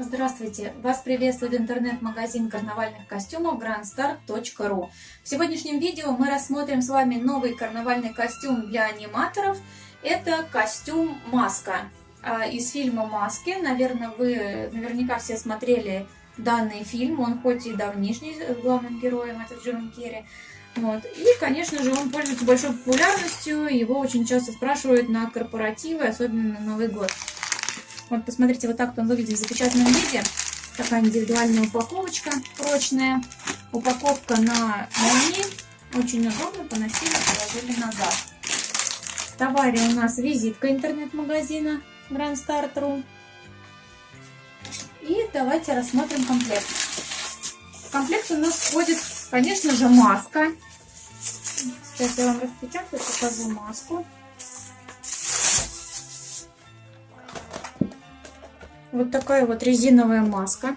Здравствуйте! Вас приветствует интернет-магазин карнавальных костюмов grandstar.ru В сегодняшнем видео мы рассмотрим с вами новый карнавальный костюм для аниматоров. Это костюм «Маска» а, из фильма «Маски». Наверное, вы наверняка все смотрели данный фильм. Он хоть и давнишний, главным героем это Джим Керри. Вот. И, конечно же, он пользуется большой популярностью. Его очень часто спрашивают на корпоративы, особенно на Новый год. Вот, посмотрите, вот так он выглядит в запечатанном виде. Такая индивидуальная упаковочка прочная. Упаковка на молнии. Очень удобно, поносили, положили назад. В товаре у нас визитка интернет-магазина Grand Start.ru. И давайте рассмотрим комплект. В комплект у нас входит, конечно же, маска. Сейчас я вам распечатаю, покажу маску. Вот такая вот резиновая маска.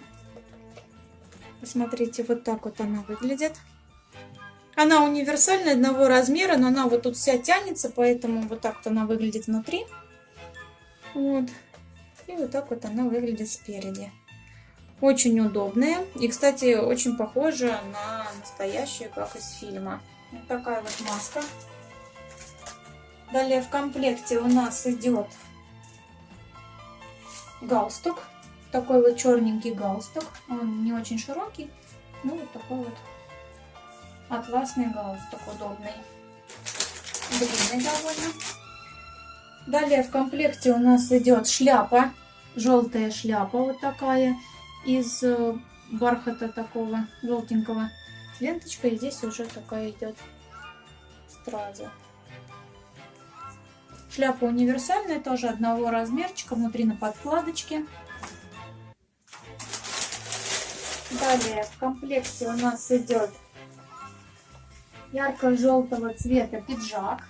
Посмотрите, вот так вот она выглядит. Она универсальная, одного размера, но она вот тут вся тянется, поэтому вот так вот она выглядит внутри. Вот. И вот так вот она выглядит спереди. Очень удобная. И, кстати, очень похожа на настоящую, как из фильма. Вот такая вот маска. Далее в комплекте у нас идет галстук. Такой вот черненький галстук. Он не очень широкий, ну вот такой вот атласный галстук удобный. Длинный довольно. Далее в комплекте у нас идет шляпа. Желтая шляпа вот такая. Из э, бархата такого желтенького. Ленточка и здесь уже такая идет страза. Шляпа универсальная, тоже одного размерчика, внутри на подкладочке. Далее в комплекте у нас идет ярко-желтого цвета пиджак.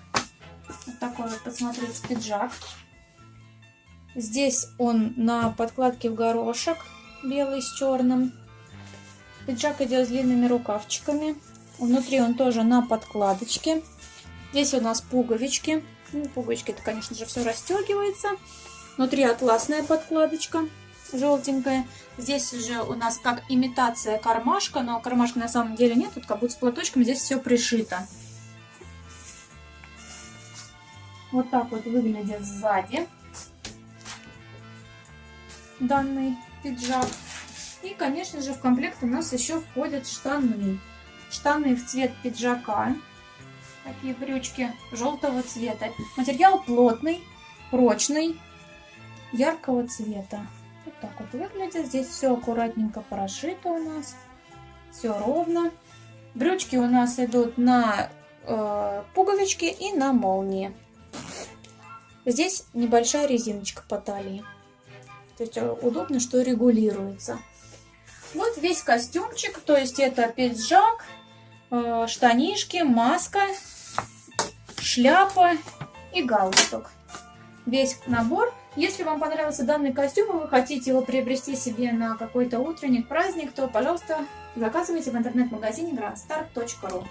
Вот такой вот, посмотрите, пиджак. Здесь он на подкладке в горошек, белый с черным. Пиджак идет с длинными рукавчиками. Внутри он тоже на подкладочке. Здесь у нас пуговички. Ну, пуговички это, конечно же, все расстегивается. Внутри атласная подкладочка желтенькая. Здесь уже у нас как имитация кармашка, но кармашка на самом деле нет. Тут как будто с платочком здесь все пришито. Вот так вот выглядит сзади данный пиджак. И, конечно же, в комплект у нас еще входят штаны. Штаны в цвет пиджака. Такие брючки желтого цвета. Материал плотный, прочный, яркого цвета. Вот так вот выглядит. Здесь все аккуратненько прошито у нас. Все ровно. Брючки у нас идут на э, пуговички и на молнии. Здесь небольшая резиночка по талии. То есть э, удобно, что регулируется. Вот весь костюмчик. То есть это пиджак, э, штанишки, маска шляпа и галстук. Весь набор. Если вам понравился данный костюм, и вы хотите его приобрести себе на какой-то утренник, праздник, то, пожалуйста, заказывайте в интернет-магазине grandstar.ru.